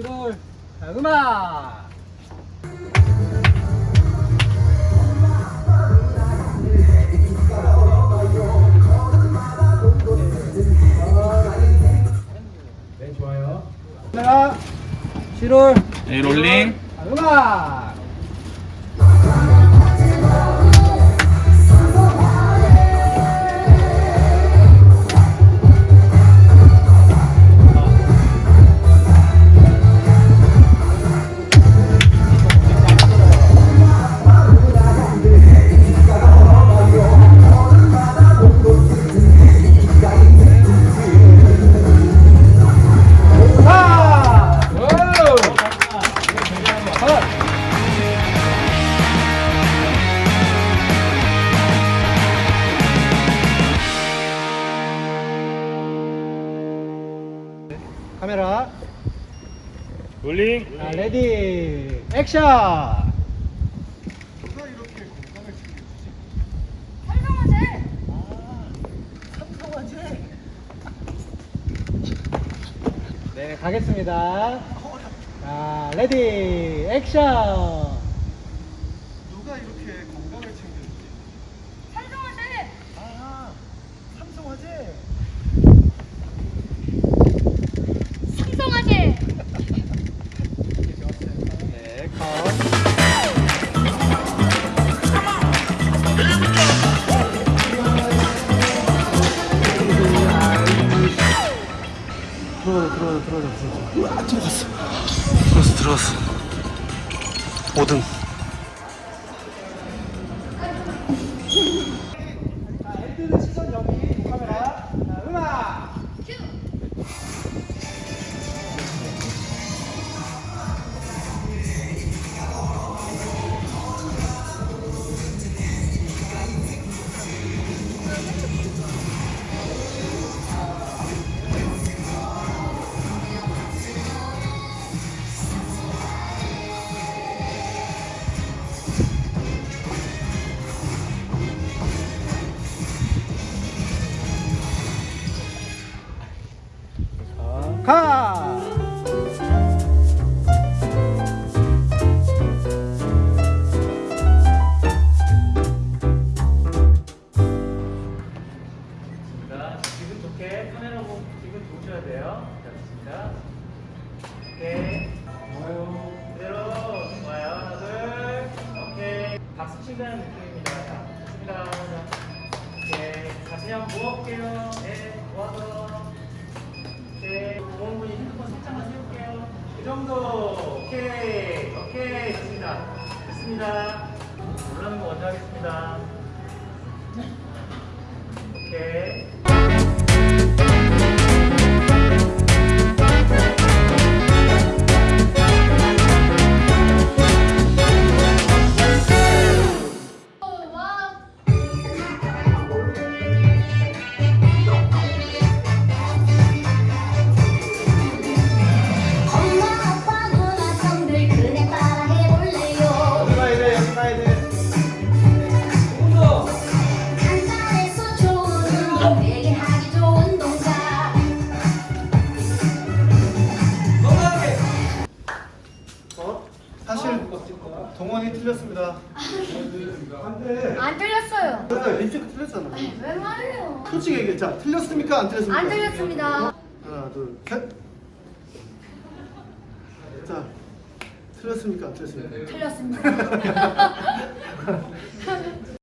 자, 음악. 네 좋아요. 자, 7월. 네, 롤링. 자, 음악. 롤링. 자, 레디. 액션. 네 가겠습니다. 자 레디. 액션 들어가자 들어가자 들어가자 들어가자 들어갔어, 들어갔어. 5등. 자 엔드는 시선 여기 좋으셔야 돼요. 자, 좋습니다. 오케이. 좋아요. 그대로. 좋아요. 하나, 둘. 오케이. 박수 친다는 느낌입니다. 자, 좋습니다. 자, 오케이. 다시 한번 모아볼게요. 네, 모아서. 오케이. 모은 분이 핸드폰 살짝만 세울게요. 이 정도. 오케이. 오케이. 좋습니다. 됐습니다. 올라가는 거 먼저 하겠습니다. 오케이. 동원이 틀렸습니다. 안돼. 안 틀렸어요. 맞아 립스틱 틀렸잖아. 왜 말해요? 솔직히 얘기해. 자 틀렸습니까? 안 틀렸습니까? 안 틀렸습니다. 하나 둘 셋 자 틀렸습니까? 안 틀렸습니까? 틀렸습니다